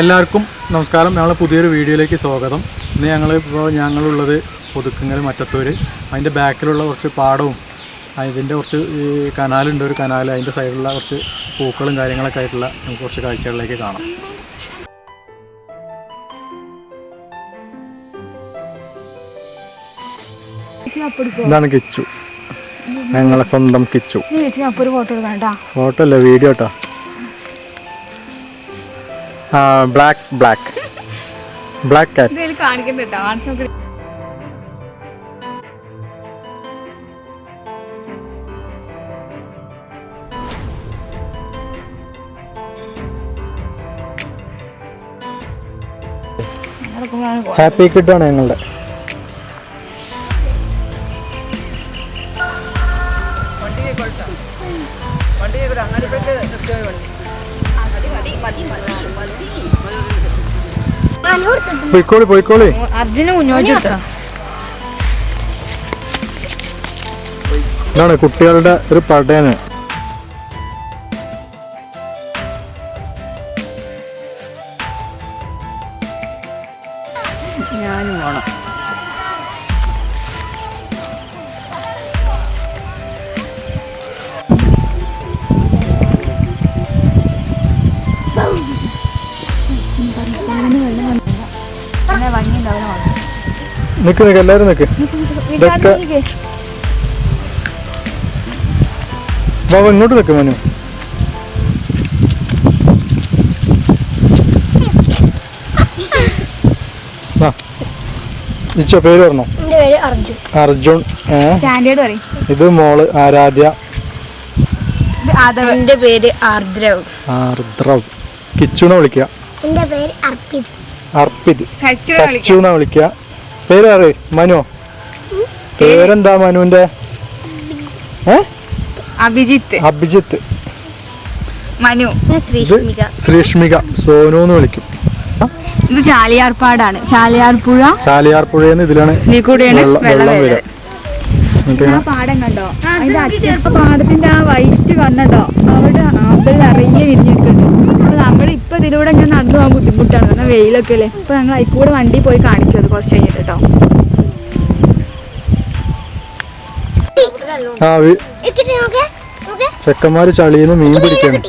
എല്ലാവർക്കും നമസ്കാരം. ഞങ്ങൾ പുതിയൊരു വീഡിയോയിലേക്ക് സ്വാഗതം. ഇന്ന് ഞങ്ങൾ ഇപ്പോൾ ഞങ്ങളുള്ളത് ഒതുക്കുങ്ങൽ മറ്റത്തൂര്. അതിന്റെ ബാക്കിലുള്ള കുറച്ച് പാടവും അതിന്റെ കുറച്ച് ഈ കനാലുണ്ട് ഒരു കനാൽ അതിന്റെ സൈഡിലുള്ള കുറച്ച് പൂക്കളും കാര്യങ്ങളൊക്കെ ആയിട്ടുള്ള നമുക്ക് കുറച്ച് കാഴ്ചകളിലേക്ക് കാണാം. ഇതാണ് കിച്ചു. ഞങ്ങളെ സ്വന്തം കിച്ചു. ഫോട്ടോ അല്ല വീഡിയോ കേട്ടോ. ബ്ലാക്ക് ബ്ലാക്ക് ബ്ലാക്ക് കാറ്റ് കാണിക്കണ്ട ഹാപ്പി കിട്ടാണ് ഞങ്ങളുടെ. പോയിക്കോളി പോയിക്കോളി. അർജുന കുഞ്ഞോച്ചിട്ടാ ഇതാണ് കുട്ടികളുടെ ഒരു പടയാണ് നിക്ക് നിക്ക് എല്ലാരും നിക്ക്. ഇതൊക്കെ ബാബ ഇങ്ങോട്ട് നിക്ക് മനു. ഇച്ചോ പേര് പറഞ്ഞോ? അർജുൻ. അർജുൻ സ്റ്റാൻഡേർഡ് പറയും. ഇത് മോൾ ആരാധ്യ. എന്റെ പേര് ആർദ്രവ്. ആർദ്രവ്. കിച്ചുണ വിളിക്കുക എന്റെ പേര് അർപ്പിത്. അർപ്പിത്. സച്ചു എന്നാ വിളിക്കുക പേര് മനു. പേരെന്താ മനുവിന്റെ? അഭിജിത്ത്. അഭിജിത്ത്. മനു. ശ്രീഷ്മിക. ശ്രീഷ്മിക. സോനു എന്ന് വിളിക്കും. ഇത് ചാലിയാർപ്പാടാണ്. ചാലിയാർപ്പുഴ. ചാലിയാർ പുഴയെന്ന് ഇതിലാണ് വെള്ളം വരിക പാടം കണ്ടോ? പാടത്തിന്റെ ആ വൈറ്റ് കണ്ടോ? ആപ്പിൾ നിറയെ വിരിഞ്ഞിട്ടുണ്ട് അപ്പൊ നമ്മൾ ഇപ്പൊ ഇതിലൂടെ ഞാൻ നടന്നു പോകാൻ ബുദ്ധിമുട്ടാണ്. കാരണം വെയിലൊക്കെ അല്ലേ? ഇപ്പൊ ഞങ്ങൾ അതിക്കൂടെ വണ്ടി പോയി കാണിക്കും അത് കുറച്ച് കഴിഞ്ഞിട്ട് കേട്ടോ. ചെക്കന്മാര് ചളിന്ന് മീൻ പിടിക്കാണ്.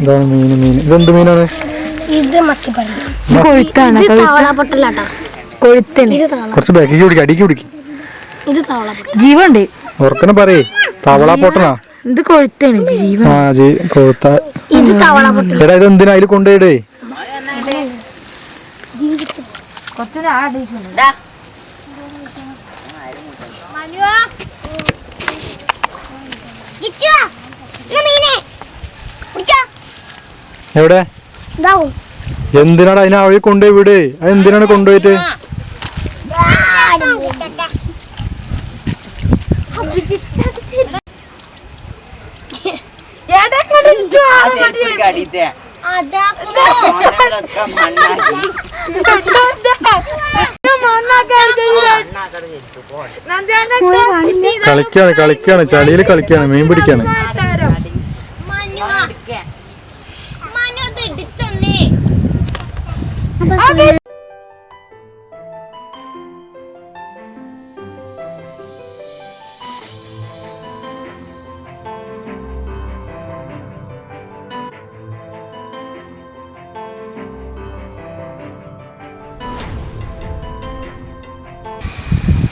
ഇതാണ് മീൻ മീൻ. ഇതെന്ത് മീനാണ്? ഇത് മത്തിപ്പള്ളി കൊഴുത്താണ് ഇത് കുറച്ച് ബാക്കിക്ക് അടിക്ക് പിടിക്കും ജീവുണ്ട് ഉറക്കനെ പറയേ. തവള ഇത് കൊഴുത്താണ് ജീവൻ. ആ ജീ കൊഴുത്ത. എടാ ഇത് എന്തിനാ അതിൽ കൊണ്ടുപോയിടേ? എവിടെ? എന്തിനാണ് അതിനെ അവഴി കൊണ്ടുപോയി വിട്? അത് എന്തിനാണ് കൊണ്ടുപോയിട്ട്? കളിക്കാണ് കളിക്കാണ് ചളിയിൽ കളിക്കാണ് മീൻ പിടിക്കാണ്.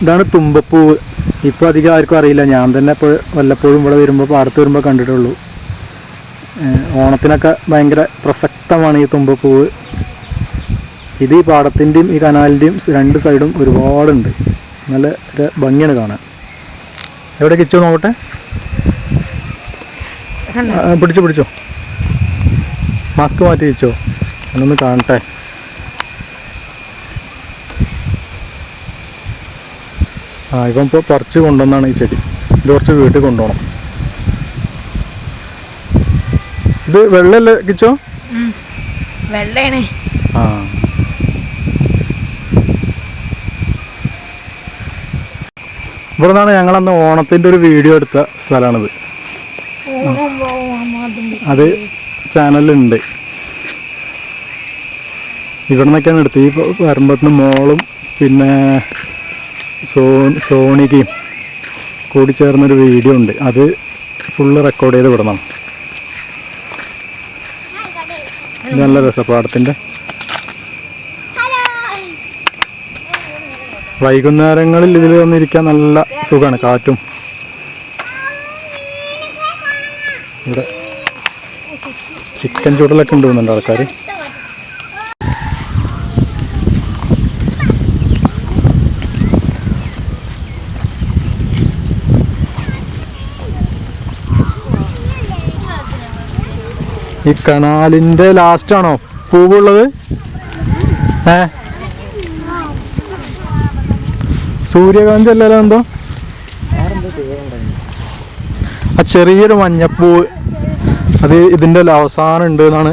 ഇതാണ് തുമ്പപ്പൂവ്. ഇപ്പോൾ അധികം ആർക്കും അറിയില്ല. ഞാൻ തന്നെ ഇപ്പോൾ വല്ലപ്പോഴും ഇവിടെ വരുമ്പോൾ പാടത്ത് വരുമ്പോൾ കണ്ടിട്ടുള്ളൂ. ഓണത്തിനൊക്കെ ഭയങ്കര പ്രസക്തമാണ് ഈ തുമ്പപ്പൂവ്. ഇത് ഈ പാടത്തിന്റെയും ഈ കനാലിന്റെയും രണ്ട് സൈഡും ഒരുപാടുണ്ട്. നല്ല ഒരു ഭംഗിയാണ് കാണാൻ. എവിടെ കിച്ചോ നോക്കട്ടെ? പിടിച്ചു പിടിച്ചോ പിടിച്ചോ. മാസ്ക് മാറ്റി വെച്ചോ. എന്നൊന്ന് കാണട്ടെ. ആ ഇപ്പം ഇപ്പോൾ പറിച്ച് കൊണ്ടുവന്നാണ് ഈ ചെടി. ഇത് കുറച്ച് വീട്ടിൽ കൊണ്ടുപോകണം. ഇത് വെള്ളമല്ലേ കിച്ചോ? വെള്ളയാണ്. ആ. ഇവിടെ നിന്നാണ് ഞങ്ങളന്ന് ഓണത്തിന്റെ ഒരു വീഡിയോ എടുത്ത സ്ഥലമാണിത് അത് ചാനലുണ്ട് ഇവിടെ നിന്നൊക്കെയാണ് എടുത്തത്. ഈ വരുമ്പത്തിന് മോളും പിന്നെ സോ സോണിക്കയും കൂടി ചേർന്നൊരു വീഡിയോ ഉണ്ട്. അത് ഫുള്ള് റെക്കോർഡ് ചെയ്ത് വിടണം. നല്ല രസപ്പാടത്തിന്റെ വൈകുന്നേരങ്ങളിൽ ഇതിൽ വന്നിരിക്കാൻ നല്ല സുഖമാണ് കാറ്റും. ഇവിടെ ചിക്കൻ ചൂടലൊക്കെ ഉണ്ട് ആൾക്കാർ ഈ കനാലിന്റെ ലാസ്റ്റാണോ പൂവുള്ളത്? ഏ? സൂര്യകാന്തി അല്ലല്ലോ എന്തോ? ആ ചെറിയൊരു മഞ്ഞപ്പൂ അത് ഇതിന്റെ അവസാനം ഉണ്ട് എന്നാണ്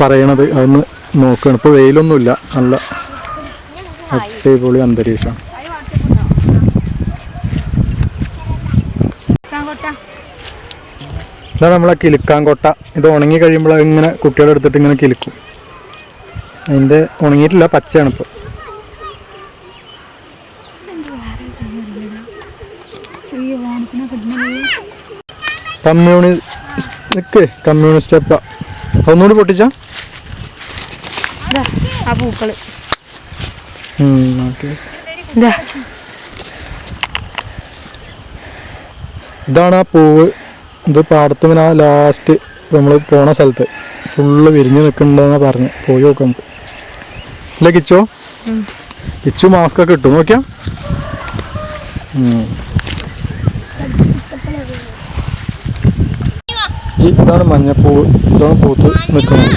പറയണത്. അതൊന്ന് നോക്കണം. ഇപ്പോൾ വെയിലൊന്നുമില്ല. നല്ല അടിപൊളി അന്തരീക്ഷം. ഇതാണ് നമ്മളെ കിളിക്കാൻകോട്ട ഇത് ഉണങ്ങി കഴിയുമ്പോൾ ഇങ്ങനെ കുട്ടികളെടുത്തിട്ട് ഇങ്ങനെ കിലുക്കും. അതിന്റെ ഉണങ്ങിയിട്ടില്ല പച്ചയാണ് ഇപ്പോൾ നിക്ക് കമ്മ്യൂണിസ്റ്റ് അപ്പ. ഒന്നുകൂടി പൊട്ടിച്ച? ആ പൂക്കൾ. ഇതാണ് ആ പൂവ്. ഇത് പാടത്തുമിന് ആ ലാസ്റ്റ് നമ്മൾ പോണ സ്ഥലത്ത്. ഫുള്ള് വിരിഞ്ഞ് നിൽക്കുന്നുണ്ടെന്നാ പറഞ്ഞു. പോയി നോക്കാം നമുക്ക്. ഇല്ല കിച്ചോ? കിച്ചു മാസ്ക് ഒക്കെ ഇട്ടു. നോക്കിയാ ഉം. ഈ ഇതാണ് മഞ്ഞപ്പൂ ഇതാണ് പൂത്ത് നിൽക്കുന്നത്.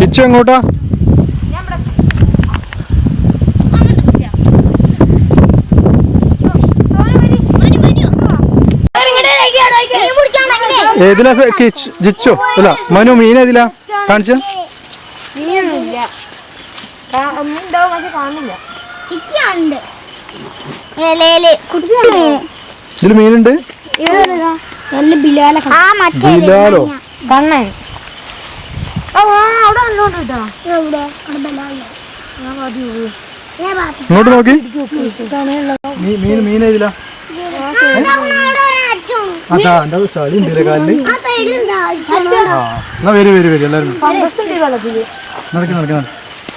കിച്ചു എങ്ങോട്ടാ? ഏതിലാ ജിച്ചു? അല്ല മനു മീൻ ഏതിലാ? കാണിച്ച. ഇതിൽ മീനുണ്ട്? നല്ല ബിലാല? ബിലാലോ. കണ്ണൻ ഇങ്ങോട്ട് നോക്കി. മീൻ മീൻ ഏതിലാ? അതാ എന്റെ ചളി ഉണ്ട് കാലിൽ. ആ എന്നാ വരും വരും വരും എല്ലാവരും. നടക്കി നടക്കി നടക്കി.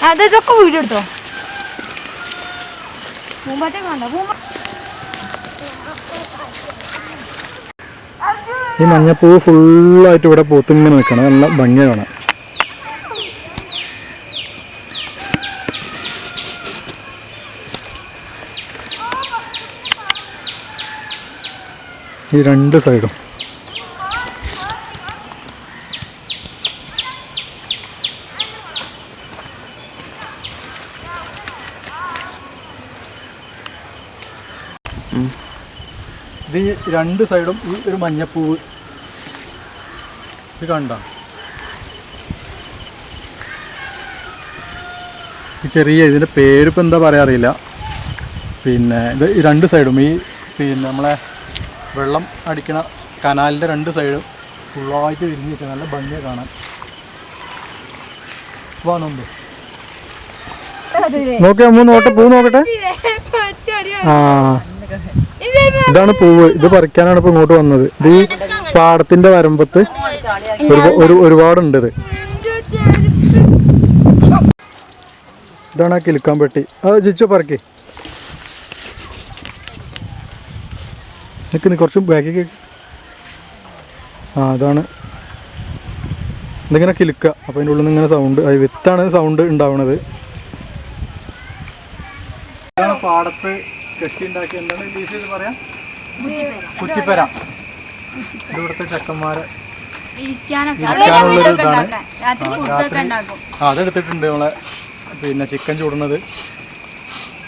അതൊക്കെ വീഡിയോ എടുത്തോ പൂമ്പാറ്റ കണ്ടോ ഈ മഞ്ഞപ്പൂവ് ഫുള്ളായിട്ട് ഇവിടെ പൂത്തിങ്ങനെ നിൽക്കണം. നല്ല ഭംഗിയാണ്. ഈ രണ്ട് സൈഡും. ഇത് രണ്ട് സൈഡും ഈ ഒരു മഞ്ഞപ്പൂവ് ഇത് കണ്ട? ഈ ചെറിയ ഇതിന്റെ പേരിപ്പോൾ എന്താ പറയാ അറിയില്ല. പിന്നെ ഇത് രണ്ട് സൈഡും ഈ പിന്നെ നമ്മളെ വെള്ളം അടിക്കണ കനാലിന്റെ രണ്ട് സൈഡും ഫുള്ളായിട്ട് വിരിഞ്ഞിട്ട് നല്ല ഭംഗിയാണ് കാണാൻ. വാ നോമ്പ് നോക്കി അമ്മ നോട്ടെ പൂ നോക്കട്ടെ. ആ. ഇതാണ് പൂവ്. ഇത് പറിക്കാനാണ് ഇപ്പൊ ഇങ്ങോട്ട് വന്നത്. ഇത് ഈ പാടത്തിന്റെ വരമ്പത്ത്. ഒരു- ഒരു ഒരുപാടുണ്ട് ഇത്. ഇതാണ് ആ കിലുക്കാൻ പെട്ടി. അത് ചിച്ചു പറക്കി. നിൽക്കുന്നു കുറച്ചും കുറച്ച് ബാക്കി ആ അതാണ്. ഇതിങ്ങനെ കിലുക്കുക അപ്പോൾ അതിന്റെ ഉള്ളിൽ നിന്ന് ഇങ്ങനെ സൗണ്ട് അത് വിത്താണ് സൗണ്ട് ഉണ്ടാവുന്നത് പാടത്ത് കെട്ടി ഉണ്ടാക്കി എന്താണ് ഇംഗ്ലീഷ് ഇത് പറയാം? കുറ്റിപ്പര. ഇവിടുത്തെ ചെക്കന്മാരെ. അതെടുത്തിട്ടുണ്ട് നമ്മളെ പിന്നെ ചിക്കൻ ചൂടുന്നത്.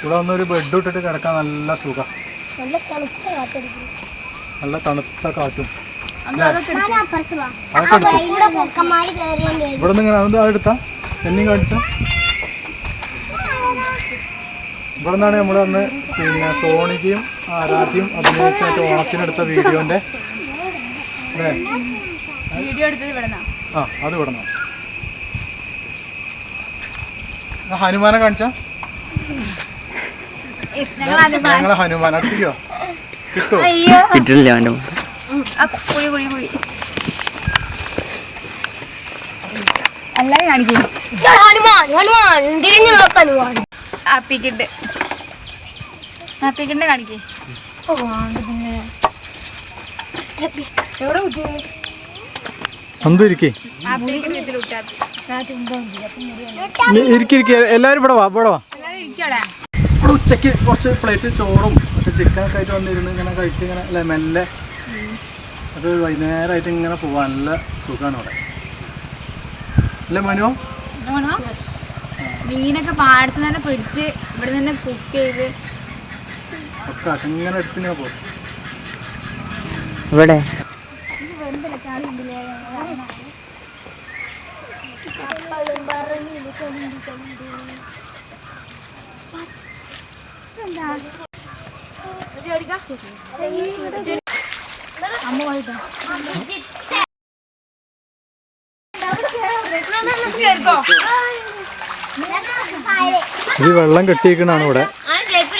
ഇവിടെ വന്നൊരു ബെഡ് ഇട്ടിട്ട് കിടക്കാൻ നല്ല സുഖം. നല്ല തണുത്ത കാറ്റടിക്കും നല്ല തണുത്ത കാറ്റും. ഇവിടെ നിന്ന് ഇങ്ങനെ അതെടുത്താ എന്നെയും കാണിച്ച? ഇവിടെ നിന്നാണ് നമ്മൾ അന്ന് പിന്നെ സോണിക്കും ആരാധ്യം അഭിനയിച്ചായിട്ട് ഓണത്തിനെടുത്ത വീഡിയോന്റെ. അല്ലേ? വീഡിയോ എടുത്തത് ആ അത് ഇവിടെ നിന്നാണ് ഹനുമാനെ കാണിച്ച? ഞങ്ങളെ ഹനുമാൻ അടുപ്പിക്കോ? കിട്ടോ? അയ്യോ. കിട്ടില്ല കുഴി കുഴി കുഴി. എല്ലാരും കാണിക്കും. ഹനുമാൻ ഹനുമാൻ തിരിഞ്ഞു നോക്ക് ഹനുമാൻ. ആപ്പിക്കിട്ട് ആപ്പിക്കിട്ട് കാണിക്കേ. എവിടെ കുത്തിയത് എന്തും ഇരിക്കേ ഇരിക്കിരിക്കെ എല്ലാവരും ഇവിടെ വാ ഇവിടെ വാ. ഇവിടെ ഉച്ചയ്ക്ക് കുറച്ച് പ്ലേറ്റ് ചോറും ചിക്കൻ ചിക്കനൊക്കെ ആയിട്ട് വന്നിരുന്ന്. ഇങ്ങനെ കഴിച്ച് ഇങ്ങനെ അല്ലെ മെല്ലെ അത് വൈകുന്നേരമായിട്ട് ഇങ്ങനെ പോവാൻ നല്ല സുഖമാണ് ഇവിടെ. അല്ലേ മനു? ആണോ? മീനൊക്കെ പാടത്ത് തന്നെ പിടിച്ച് ഇവിടെ തന്നെ കുക്ക് ചെയ്ത് ഒക്കെ അങ്ങനെ ഇങ്ങനെ എടുത്തിങ്ങനെ പോകും ഇവിടെ? അമ്മ പോയിട്ടോ ഇത് വെള്ളം കെട്ടിയിരിക്കണാണ് ഇവിടെ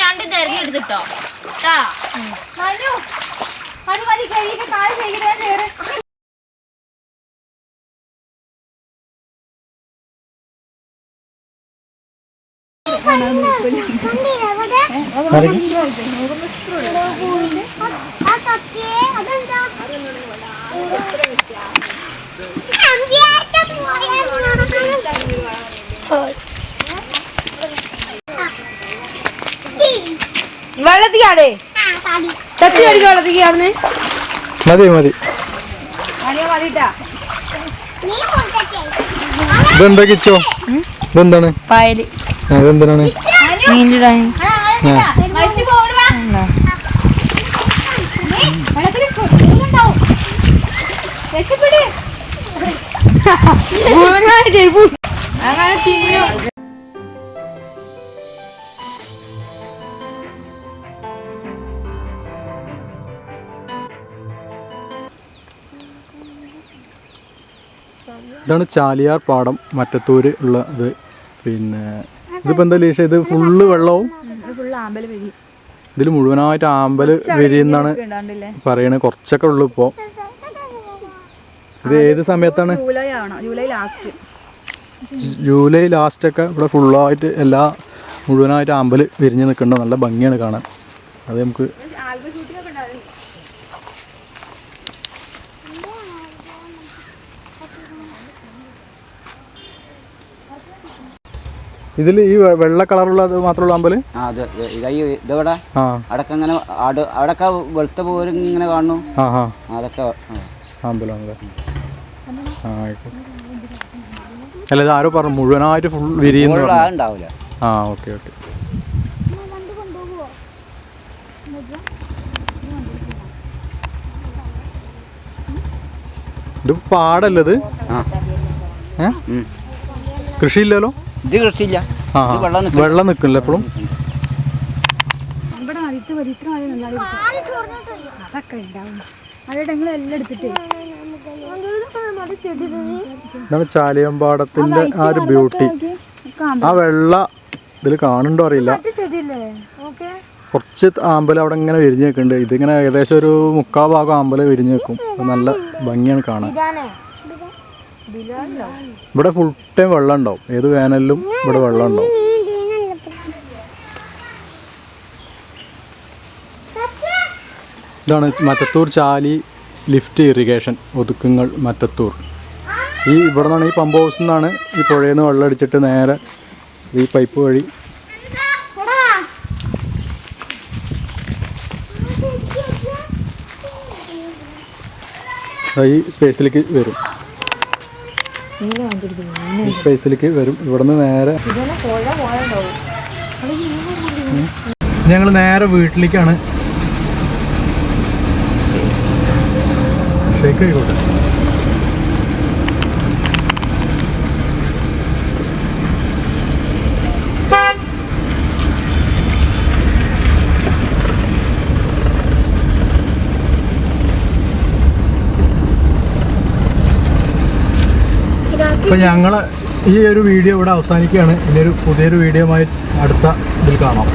രണ്ടും ആ മതി രണ്ട് കാൽ ട്ടാ വെള്ളത്തിക്കാടേ തച്ചി അടിക്കുക മതി മതി. ഇതെന്താ കിച്ചോ? ഇതെന്താണ്? പായൽ. മീനിടാൻ രക്ഷപ്പെട് അങ്ങനെ തിന്നു ഇതാണ് ചാലിയാർ പാടം മറ്റത്തൂര് ഉള്ളത് പിന്നെ ഇതിപ്പോൾ എന്താ ലീഷ? ഇത് ഫുള്ള് വെള്ളവും ഇതിൽ ഇതിൽ മുഴുവനായിട്ട് ആമ്പൽ വരിയെന്നാണ് പറയണേ. പറയണത് കുറച്ചൊക്കെ ഉള്ളു ഇപ്പൊ. ഇത് ഏത് സമയത്താണ്? July last. ഒക്കെ ഇവിടെ ഫുള്ളായിട്ട് എല്ലാ മുഴുവനായിട്ട് ആമ്പൽ വിരിഞ്ഞ് നിൽക്കുന്നുണ്ട് നല്ല ഭംഗിയാണ് കാണാൻ. അത് നമുക്ക് ഇതിൽ ഈ വെള്ള കളറുള്ളത് മാത്രമുള്ള അമ്പൽ? ഇതവിടെ? ആ. അവിടൊക്കെ ഇങ്ങനെ അടക്ക വെളുത്ത പോലും ഇങ്ങനെ കാണുന്നു. അതൊക്കെ അമ്പലം അല്ല ഇത് ആരോ പറഞ്ഞു മുഴുവനായിട്ട് ഫുൾ വിരിയുന്നു ആ ഓക്കെ ഓക്കെ. ഇത് പാടല്ലത്. കൃഷിയില്ലല്ലോ? ഇത് കൃഷിയില്ല. ആ വെള്ളം നിൽക്കില്ല. എപ്പോഴും ഇവിടെ മരിത്ത് വലിത്ര മഴ അതൊക്കെ ഉണ്ടാവും. അവിടെ നിങ്ങൾ എല്ലാം എടുത്തിട്ട്. ഇതാണ് ചാലിയമ്പാടത്തിന്റെ ആ ഒരു ബ്യൂട്ടി. ആ വെള്ള ഇതിൽ കാണുണ്ടോ അറിയില്ല. കുറച്ച് ആമ്പല അവിടെ ഇങ്ങനെ വിരിഞ്ഞ് നിൽക്കുന്നുണ്ട്. ഇതിങ്ങനെ ഏകദേശം ഒരു മുക്കാൽ ഭാഗം ആമ്പൽ വിരിഞ്ഞ് നിൽക്കും. നല്ല ഭംഗിയാണ് കാണാൻ. ഇവിടെ ഫുൾ ടൈം വെള്ളം ഉണ്ടാവും. ഏത് വേനലിലും ഇവിടെ വെള്ളം ഉണ്ടാവും. ഇതാണ് മറ്റത്തൂർ ചാലി ലിഫ്റ്റ് ഇറിഗേഷൻ ഒതുക്കുങ്ങൾ മറ്റത്തൂർ ഈ ഇവിടെ നിന്നാണ് ഈ പമ്പ് ഹൗസിൽ നിന്നാണ് ഈ പുഴയിൽ നിന്ന് വെള്ളം അടിച്ചിട്ട് നേരെ ഈ പൈപ്പ് വഴി ഈ സ്പേസിലേക്ക് വരും. ഈ സ്പേസിലേക്ക് വരും. ഇവിടുന്ന് നേരെ. ഞങ്ങൾ നേരെ വീട്ടിലേക്കാണ്. ഷേക്ക് ആയിക്കോട്ടെ. അപ്പോൾ ഞങ്ങൾ ഈ ഒരു വീഡിയോ ഇവിടെ അവസാനിക്കുകയാണ്. ഇനിയൊരു പുതിയൊരു വീഡിയോ ആയി അടുത്ത ഇതിൽ കാണാം.